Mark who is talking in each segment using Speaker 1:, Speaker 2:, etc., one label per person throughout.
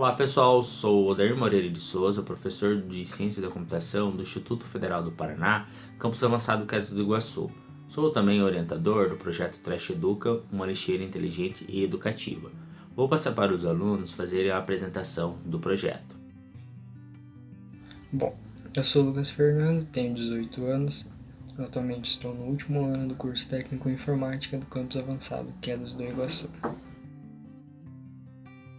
Speaker 1: Olá pessoal, sou Odair Moreira de Souza, professor de Ciência da Computação do Instituto Federal do Paraná, campus avançado Quedas do Iguaçu. Sou também orientador do projeto Trash Educa, uma lixeira inteligente e educativa. Vou passar para os alunos fazerem a apresentação do projeto.
Speaker 2: Bom, eu sou Lucas Fernando, tenho 18 anos, atualmente estou no último ano do curso técnico em informática do campus avançado Quedas do Iguaçu.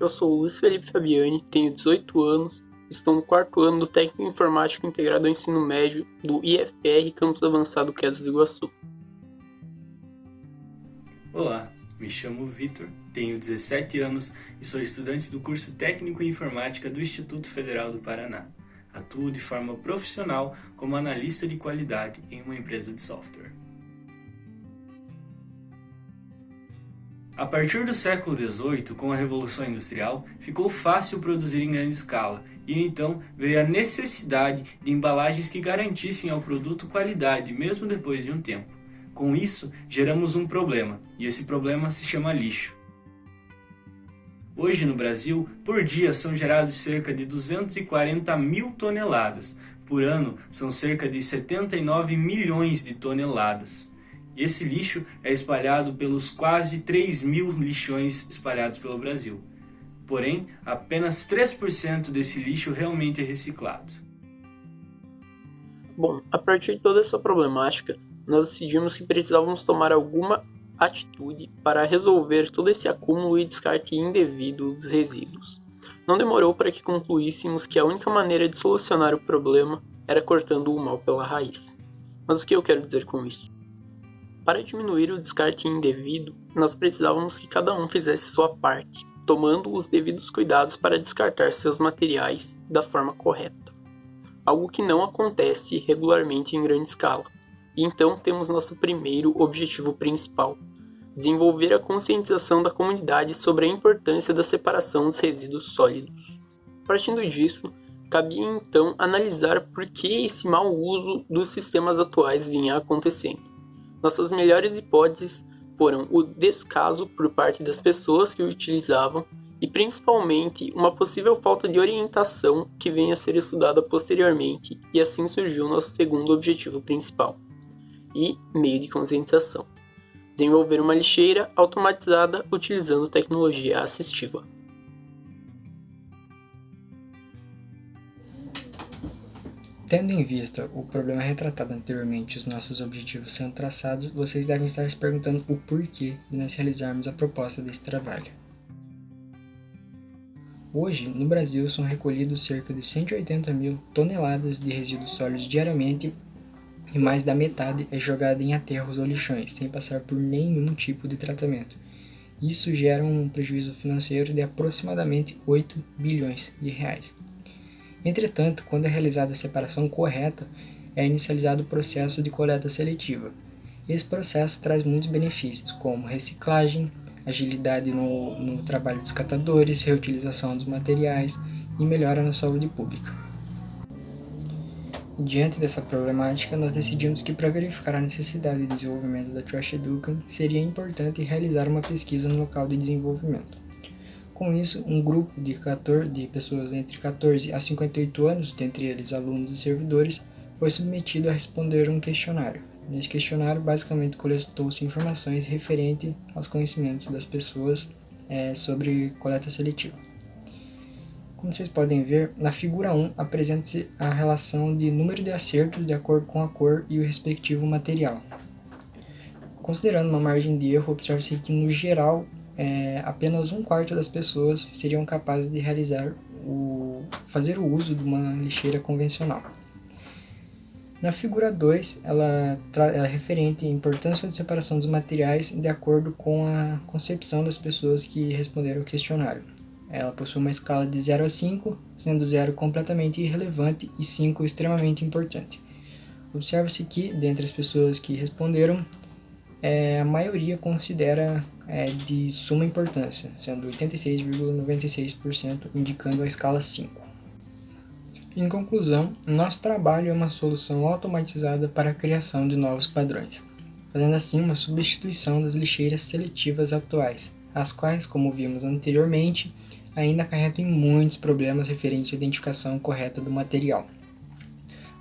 Speaker 3: Eu sou Luiz Felipe Fabiani, tenho 18 anos, estou no quarto ano do Técnico Informático Integrado ao Ensino Médio do IFR Campus Avançado Quedas do Iguaçu.
Speaker 4: Olá, me chamo Vitor, tenho 17 anos e sou estudante do curso Técnico em Informática do Instituto Federal do Paraná. Atuo de forma profissional como analista de qualidade em uma empresa de software. A partir do século XVIII, com a Revolução Industrial, ficou fácil produzir em grande escala, e então veio a necessidade de embalagens que garantissem ao produto qualidade, mesmo depois de um tempo. Com isso, geramos um problema, e esse problema se chama lixo. Hoje no Brasil, por dia são gerados cerca de 240 mil toneladas, por ano são cerca de 79 milhões de toneladas. Esse lixo é espalhado pelos quase 3 mil lixões espalhados pelo Brasil. Porém, apenas 3% desse lixo realmente é reciclado.
Speaker 3: Bom, a partir de toda essa problemática, nós decidimos que precisávamos tomar alguma atitude para resolver todo esse acúmulo e descarte indevido dos resíduos. Não demorou para que concluíssemos que a única maneira de solucionar o problema era cortando o mal pela raiz. Mas o que eu quero dizer com isso? Para diminuir o descarte indevido, nós precisávamos que cada um fizesse sua parte, tomando os devidos cuidados para descartar seus materiais da forma correta. Algo que não acontece regularmente em grande escala. E então temos nosso primeiro objetivo principal: desenvolver a conscientização da comunidade sobre a importância da separação dos resíduos sólidos. Partindo disso, cabia então analisar por que esse mau uso dos sistemas atuais vinha acontecendo. Nossas melhores hipóteses foram o descaso por parte das pessoas que o utilizavam e principalmente uma possível falta de orientação que venha a ser estudada posteriormente, e assim surgiu nosso segundo objetivo principal e meio de conscientização: desenvolver uma lixeira automatizada utilizando tecnologia assistiva.
Speaker 2: Tendo em vista o problema retratado anteriormente e os nossos objetivos sendo traçados, vocês devem estar se perguntando o porquê de nós realizarmos a proposta desse trabalho. Hoje, no Brasil, são recolhidos cerca de 180 mil toneladas de resíduos sólidos diariamente e mais da metade é jogada em aterros ou lixões, sem passar por nenhum tipo de tratamento. Isso gera um prejuízo financeiro de aproximadamente 8 bilhões de reais. Entretanto, quando é realizada a separação correta, é inicializado o processo de coleta seletiva. Esse processo traz muitos benefícios, como reciclagem, agilidade no, no trabalho dos catadores, reutilização dos materiais e melhora na saúde pública. Diante dessa problemática, nós decidimos que para verificar a necessidade de desenvolvimento da Trash Educa, seria importante realizar uma pesquisa no local de desenvolvimento. Com isso, um grupo de, 14, de pessoas entre 14 a 58 anos, dentre eles alunos e servidores, foi submetido a responder um questionário. Nesse questionário, basicamente, coletou-se informações referentes aos conhecimentos das pessoas é, sobre coleta seletiva. Como vocês podem ver, na figura 1 apresenta-se a relação de número de acertos de acordo com a cor e o respectivo material. Considerando uma margem de erro, observa-se que, no geral, é, apenas um quarto das pessoas seriam capazes de realizar o, fazer o uso de uma lixeira convencional. Na figura 2, ela, ela é referente à importância da separação dos materiais de acordo com a concepção das pessoas que responderam ao questionário. Ela possui uma escala de 0 a 5, sendo 0 completamente irrelevante e 5 extremamente importante. Observa-se que, dentre as pessoas que responderam, é, a maioria considera é, de suma importância, sendo 86,96% indicando a escala 5. Em conclusão, nosso trabalho é uma solução automatizada para a criação de novos padrões, fazendo assim uma substituição das lixeiras seletivas atuais, as quais, como vimos anteriormente, ainda acarretam muitos problemas referentes à identificação correta do material.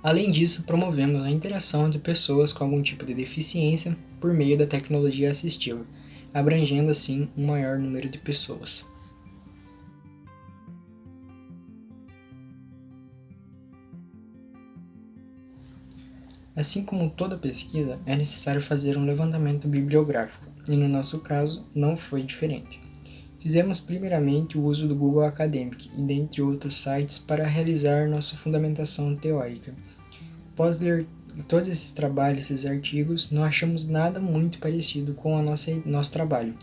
Speaker 2: Além disso, promovemos a interação de pessoas com algum tipo de deficiência por meio da tecnologia assistiva, abrangendo assim um maior número de pessoas. Assim como toda pesquisa, é necessário fazer um levantamento bibliográfico, e no nosso caso não foi diferente. Fizemos primeiramente o uso do Google Academic e dentre outros sites para realizar nossa fundamentação teórica. Após ler todos esses trabalhos, esses artigos, não achamos nada muito parecido com o nosso, trabalho.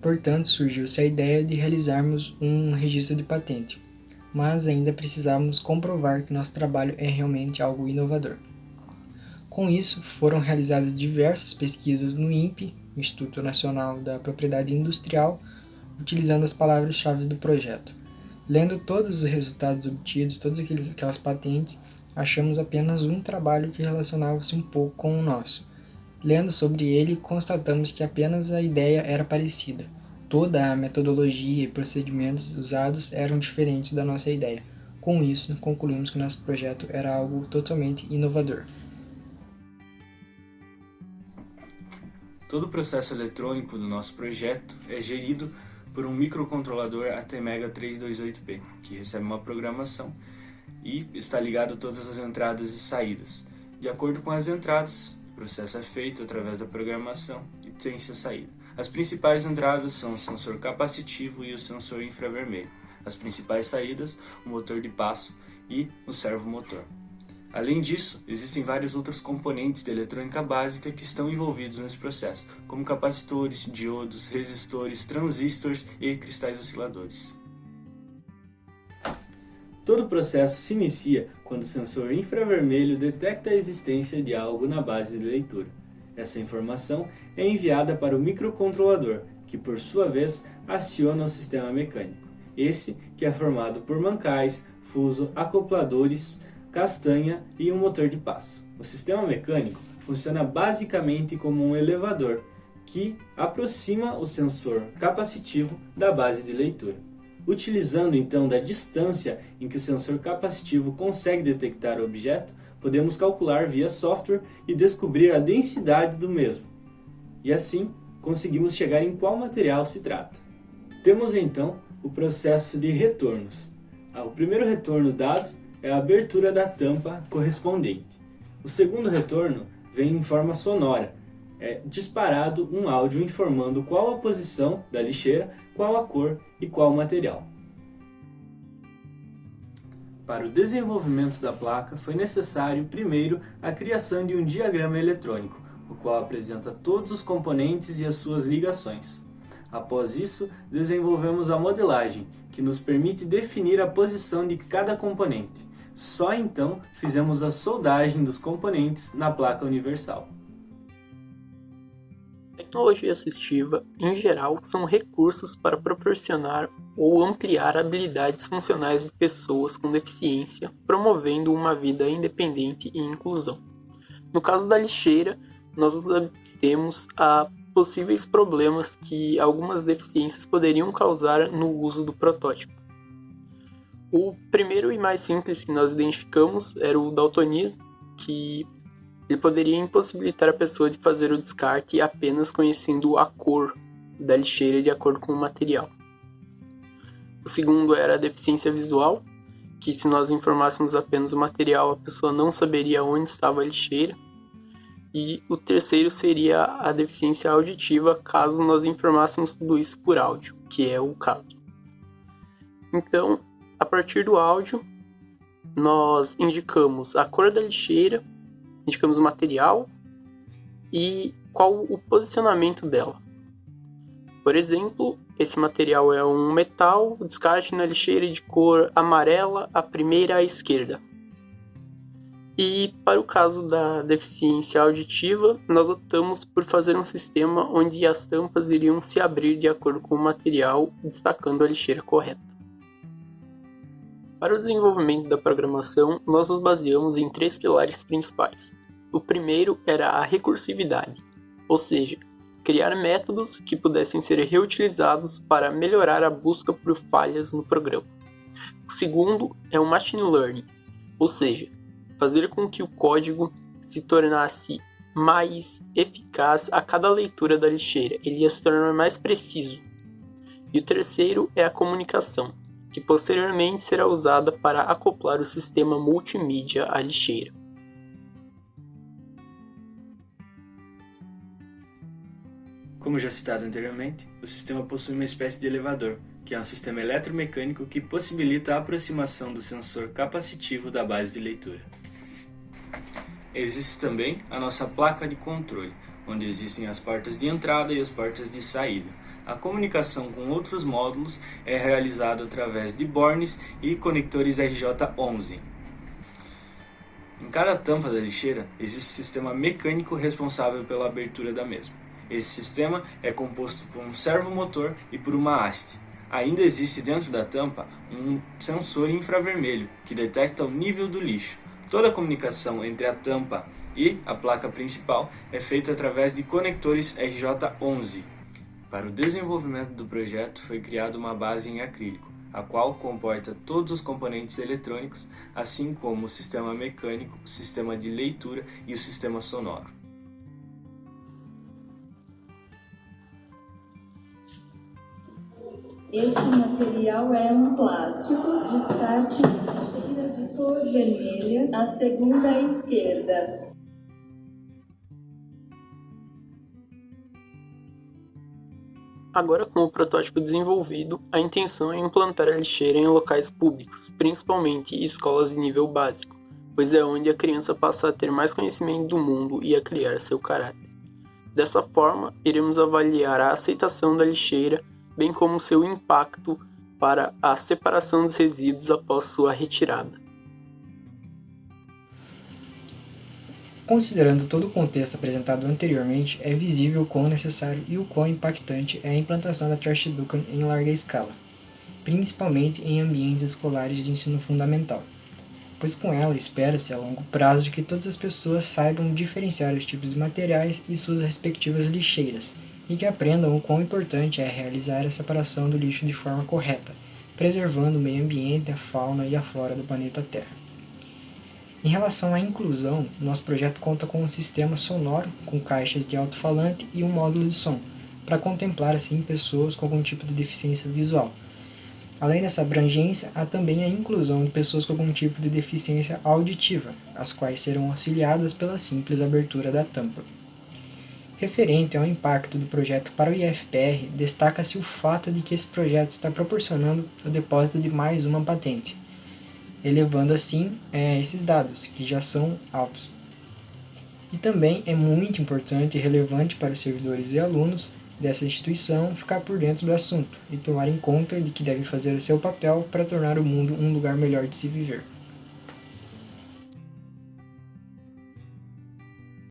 Speaker 2: Portanto, surgiu-se a ideia de realizarmos um registro de patente, mas ainda precisamos comprovar que nosso trabalho é realmente algo inovador. Com isso, foram realizadas diversas pesquisas no INPE, Instituto Nacional da Propriedade Industrial, utilizando as palavras-chave do projeto. Lendo todos os resultados obtidos, todas aquelas patentes, achamos apenas um trabalho que relacionava-se um pouco com o nosso. Lendo sobre ele, constatamos que apenas a ideia era parecida. Toda a metodologia e procedimentos usados eram diferentes da nossa ideia. Com isso, concluímos que nosso projeto era algo totalmente inovador.
Speaker 4: Todo o processo eletrônico do nosso projeto é gerido por um microcontrolador ATmega 328P, que recebe uma programação e está ligado a todas as entradas e saídas. De acordo com as entradas, o processo é feito através da programação e tem-se a saída. As principais entradas são o sensor capacitivo e o sensor infravermelho. As principais saídas, o motor de passo e o servomotor. Além disso, existem vários outros componentes de eletrônica básica que estão envolvidos nesse processo, como capacitores, diodos, resistores, transistores e cristais osciladores. Todo o processo se inicia quando o sensor infravermelho detecta a existência de algo na base de leitura. Essa informação é enviada para o microcontrolador, que por sua vez aciona o sistema mecânico. Esse que é formado por mancais, fuso, acopladores, castanha e um motor de passo. O sistema mecânico funciona basicamente como um elevador que aproxima o sensor capacitivo da base de leitura. Utilizando então da distância em que o sensor capacitivo consegue detectar o objeto, podemos calcular via software e descobrir a densidade do mesmo. E assim, conseguimos chegar em qual material se trata. Temos então o processo de retornos. Ah, o primeiro retorno dado é a abertura da tampa correspondente. O segundo retorno vem em forma sonora, é disparado um áudio informando qual a posição da lixeira, qual a cor e qual o material. Para o desenvolvimento da placa foi necessário primeiro a criação de um diagrama eletrônico, o qual apresenta todos os componentes e as suas ligações. Após isso, desenvolvemos a modelagem, que nos permite definir a posição de cada componente. Só então fizemos a soldagem dos componentes na placa universal.
Speaker 3: Tecnologia assistiva, em geral, são recursos para proporcionar ou ampliar habilidades funcionais de pessoas com deficiência, promovendo uma vida independente e inclusão. No caso da lixeira, nós temos a possíveis problemas que algumas deficiências poderiam causar no uso do protótipo. O primeiro e mais simples que nós identificamos era o daltonismo, que ele poderia impossibilitar a pessoa de fazer o descarte apenas conhecendo a cor da lixeira de acordo com o material. O segundo era a deficiência visual, que se nós informássemos apenas o material, a pessoa não saberia onde estava a lixeira. E o terceiro seria a deficiência auditiva, caso nós informássemos tudo isso por áudio, que é o caso. Então, a partir do áudio, nós indicamos a cor da lixeira, indicamos o material e qual o posicionamento dela. Por exemplo, esse material é um metal, descarte na lixeira de cor amarela, a primeira à esquerda. E para o caso da deficiência auditiva, nós optamos por fazer um sistema onde as tampas iriam se abrir de acordo com o material, destacando a lixeira correta. Para o desenvolvimento da programação, nós nos baseamos em três pilares principais. O primeiro era a recursividade, ou seja, criar métodos que pudessem ser reutilizados para melhorar a busca por falhas no programa. O segundo é o machine learning, ou seja, fazer com que o código se tornasse mais eficaz a cada leitura da lixeira, ele ia se tornar mais preciso. E o terceiro é a comunicação, que posteriormente será usada para acoplar o sistema multimídia à lixeira.
Speaker 4: Como já citado anteriormente, o sistema possui uma espécie de elevador, que é um sistema eletromecânico que possibilita a aproximação do sensor capacitivo da base de leitura. Existe também a nossa placa de controle, onde existem as portas de entrada e as portas de saída. A comunicação com outros módulos é realizada através de bornes e conectores RJ11. Em cada tampa da lixeira existe um sistema mecânico responsável pela abertura da mesma. Esse sistema é composto por um servomotor e por uma haste. Ainda existe dentro da tampa um sensor infravermelho que detecta o nível do lixo. Toda a comunicação entre a tampa e a placa principal é feita através de conectores RJ11. Para o desenvolvimento do projeto foi criada uma base em acrílico, a qual comporta todos os componentes eletrônicos, assim como o sistema mecânico, o sistema de leitura e o sistema sonoro.
Speaker 5: Esse material é um plástico, descarte cheira de cor vermelha, a segunda à esquerda.
Speaker 3: Agora, com o protótipo desenvolvido, a intenção é implantar a lixeira em locais públicos, principalmente escolas de nível básico, pois é onde a criança passa a ter mais conhecimento do mundo e a criar seu caráter. Dessa forma, iremos avaliar a aceitação da lixeira bem como seu impacto para a separação dos resíduos após sua retirada.
Speaker 2: Considerando todo o contexto apresentado anteriormente, é visível o quão necessário e o quão impactante é a implantação da Trash Education em larga escala, principalmente em ambientes escolares de ensino fundamental, pois com ela espera-se a longo prazo que todas as pessoas saibam diferenciar os tipos de materiais e suas respectivas lixeiras, e que aprendam o quão importante é realizar a separação do lixo de forma correta, preservando o meio ambiente, a fauna e a flora do planeta Terra. Em relação à inclusão, nosso projeto conta com um sistema sonoro com caixas de alto-falante e um módulo de som, para contemplar assim pessoas com algum tipo de deficiência visual. Além dessa abrangência, há também a inclusão de pessoas com algum tipo de deficiência auditiva, as quais serão auxiliadas pela simples abertura da tampa. Referente ao impacto do projeto para o IFPR, destaca-se o fato de que esse projeto está proporcionando o depósito de mais uma patente, elevando assim é, esses dados, que já são altos. E também é muito importante e relevante para os servidores e alunos dessa instituição ficar por dentro do assunto e tomar em conta de que devem fazer o seu papel para tornar o mundo um lugar melhor de se viver.